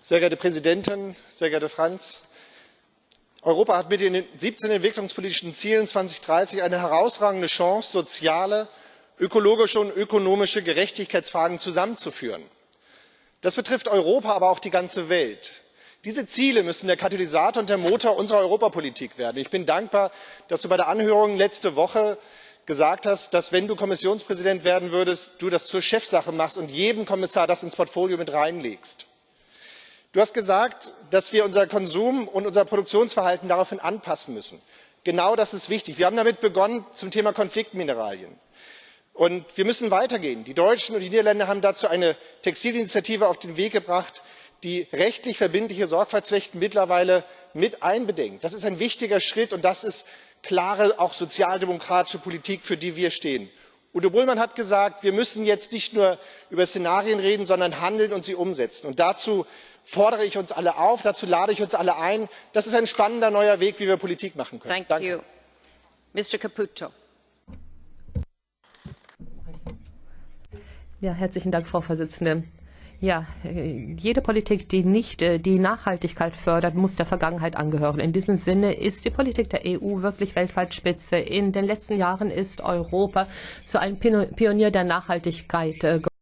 Sehr geehrte Präsidentin, sehr geehrter Frans! Europa hat mit den 17 entwicklungspolitischen Zielen 2030 eine herausragende Chance, soziale, ökologische und ökonomische Gerechtigkeitsfragen zusammenzuführen. Das betrifft Europa, aber auch die ganze Welt. Diese Ziele müssen der Katalysator und der Motor unserer Europapolitik werden. Ich bin dankbar, dass du bei der Anhörung letzte Woche gesagt hast, dass, wenn du Kommissionspräsident werden würdest, du das zur Chefsache machst und jedem Kommissar das ins Portfolio mit reinlegst. Du hast gesagt, dass wir unser Konsum und unser Produktionsverhalten daraufhin anpassen müssen. Genau das ist wichtig. Wir haben damit begonnen zum Thema Konfliktmineralien. Und wir müssen weitergehen. Die Deutschen und die Niederländer haben dazu eine Textilinitiative auf den Weg gebracht, die rechtlich verbindliche Sorgfaltspflichten mittlerweile mit einbedenkt. Das ist ein wichtiger Schritt, und das ist klare, auch sozialdemokratische Politik, für die wir stehen. Udo Bullmann hat gesagt, wir müssen jetzt nicht nur über Szenarien reden, sondern handeln und sie umsetzen. Und dazu fordere ich uns alle auf, dazu lade ich uns alle ein. Das ist ein spannender neuer Weg, wie wir Politik machen können. Danke. Ja, herzlichen Dank, Frau Vorsitzende. Ja, jede Politik, die nicht die Nachhaltigkeit fördert, muss der Vergangenheit angehören. In diesem Sinne ist die Politik der EU wirklich weltweit Spitze. In den letzten Jahren ist Europa zu einem Pionier der Nachhaltigkeit geworden.